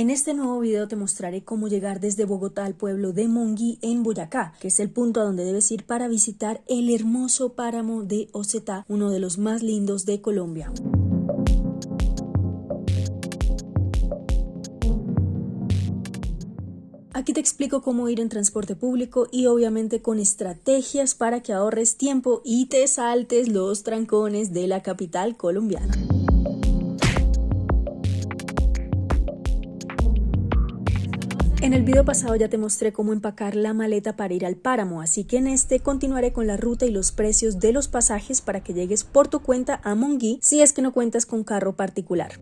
En este nuevo video te mostraré cómo llegar desde Bogotá al pueblo de Monguí en Boyacá, que es el punto a donde debes ir para visitar el hermoso páramo de Ocetá, uno de los más lindos de Colombia. Aquí te explico cómo ir en transporte público y obviamente con estrategias para que ahorres tiempo y te saltes los trancones de la capital colombiana. En el video pasado ya te mostré cómo empacar la maleta para ir al páramo, así que en este continuaré con la ruta y los precios de los pasajes para que llegues por tu cuenta a Monguí si es que no cuentas con carro particular.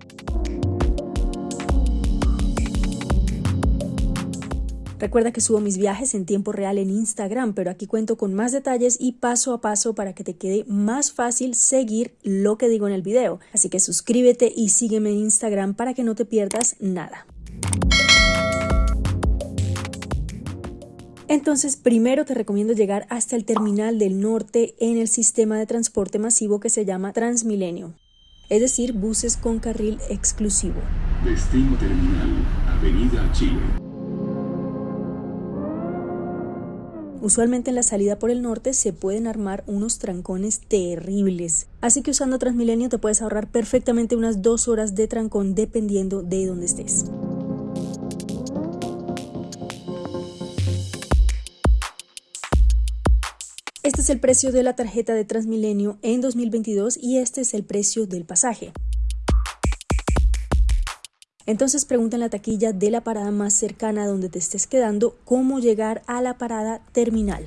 Recuerda que subo mis viajes en tiempo real en Instagram, pero aquí cuento con más detalles y paso a paso para que te quede más fácil seguir lo que digo en el video. Así que suscríbete y sígueme en Instagram para que no te pierdas nada. Entonces, primero te recomiendo llegar hasta el terminal del norte en el sistema de transporte masivo que se llama Transmilenio, es decir, buses con carril exclusivo. Destino terminal, Avenida Chile. Usualmente en la salida por el norte se pueden armar unos trancones terribles, así que usando Transmilenio te puedes ahorrar perfectamente unas dos horas de trancón dependiendo de dónde estés. Este es el precio de la tarjeta de Transmilenio en 2022 y este es el precio del pasaje. Entonces pregunta en la taquilla de la parada más cercana donde te estés quedando cómo llegar a la parada terminal.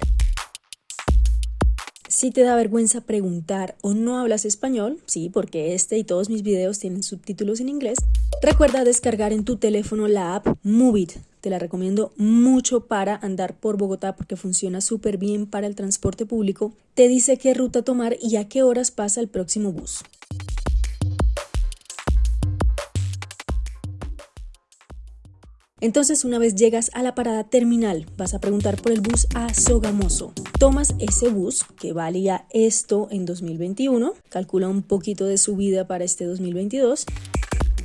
Si te da vergüenza preguntar o no hablas español, sí, porque este y todos mis videos tienen subtítulos en inglés, recuerda descargar en tu teléfono la app Movit te la recomiendo mucho para andar por Bogotá porque funciona súper bien para el transporte público. Te dice qué ruta tomar y a qué horas pasa el próximo bus. Entonces, una vez llegas a la parada terminal, vas a preguntar por el bus a Sogamoso. Tomas ese bus que valía esto en 2021, calcula un poquito de subida para este 2022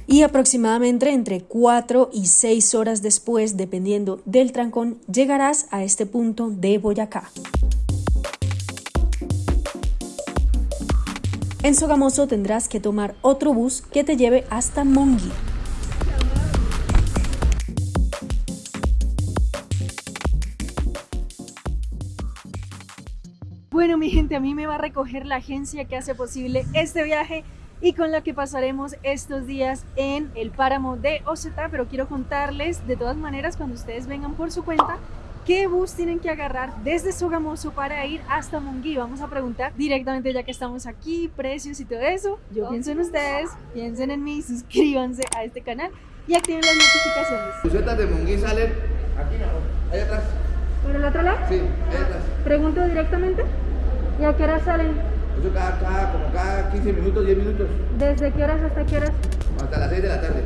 y aproximadamente entre 4 y 6 horas después, dependiendo del trancón, llegarás a este punto de Boyacá. En Sogamoso tendrás que tomar otro bus que te lleve hasta Monguí. Bueno, mi gente, a mí me va a recoger la agencia que hace posible este viaje y con la que pasaremos estos días en el páramo de Oceta, pero quiero contarles de todas maneras cuando ustedes vengan por su cuenta qué bus tienen que agarrar desde Sogamoso para ir hasta Monguí. Vamos a preguntar directamente ya que estamos aquí, precios y todo eso. Yo pienso en ustedes, piensen en mí, suscríbanse a este canal y activen las notificaciones. Busetas de Monguí salen aquí, ahí atrás. ¿Por el otro lado? Sí, ahí atrás. Pregunto directamente. ¿Y a qué hora salen? Eso cada, cada, como cada 15 minutos, 10 minutos. ¿Desde qué horas hasta qué horas? Hasta las 6 de la tarde.